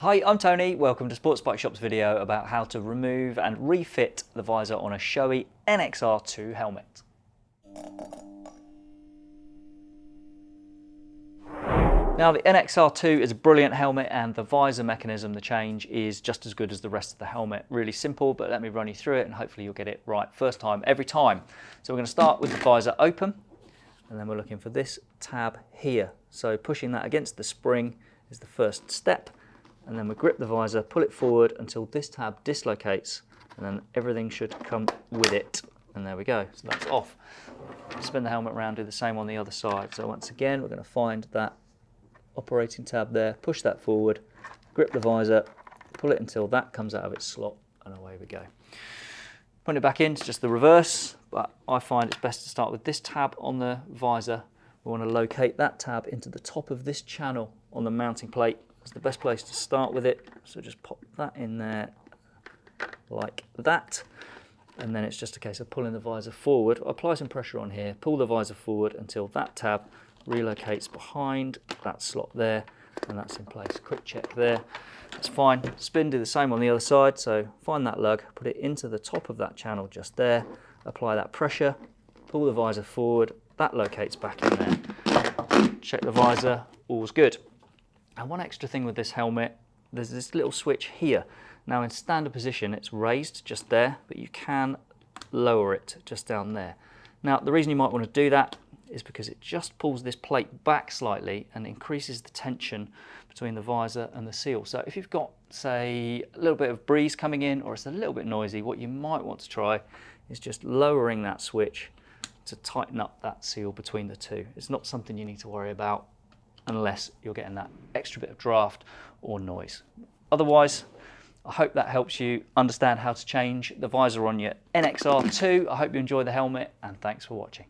Hi, I'm Tony. Welcome to Sports Bike Shop's video about how to remove and refit the visor on a Shoei NXR2 helmet. Now the NXR2 is a brilliant helmet and the visor mechanism, the change, is just as good as the rest of the helmet. Really simple, but let me run you through it and hopefully you'll get it right first time, every time. So we're going to start with the visor open and then we're looking for this tab here. So pushing that against the spring is the first step and then we grip the visor, pull it forward until this tab dislocates and then everything should come with it. And there we go, so that's off. Spin the helmet around, do the same on the other side. So once again, we're gonna find that operating tab there, push that forward, grip the visor, pull it until that comes out of its slot and away we go. Put it back in, it's just the reverse, but I find it's best to start with this tab on the visor. We want to locate that tab into the top of this channel on the mounting plate it's the best place to start with it. So just pop that in there like that. And then it's just a case of pulling the visor forward. Apply some pressure on here, pull the visor forward until that tab relocates behind that slot there and that's in place. Quick check there. That's fine. Spin, do the same on the other side. So find that lug, put it into the top of that channel just there, apply that pressure, pull the visor forward, that locates back in there. Check the visor, all's good. And one extra thing with this helmet, there's this little switch here. Now in standard position, it's raised just there, but you can lower it just down there. Now the reason you might want to do that is because it just pulls this plate back slightly and increases the tension between the visor and the seal. So if you've got, say, a little bit of breeze coming in or it's a little bit noisy, what you might want to try is just lowering that switch to tighten up that seal between the two. It's not something you need to worry about unless you're getting that extra bit of draft or noise. Otherwise, I hope that helps you understand how to change the visor on your NXR2. I hope you enjoy the helmet and thanks for watching.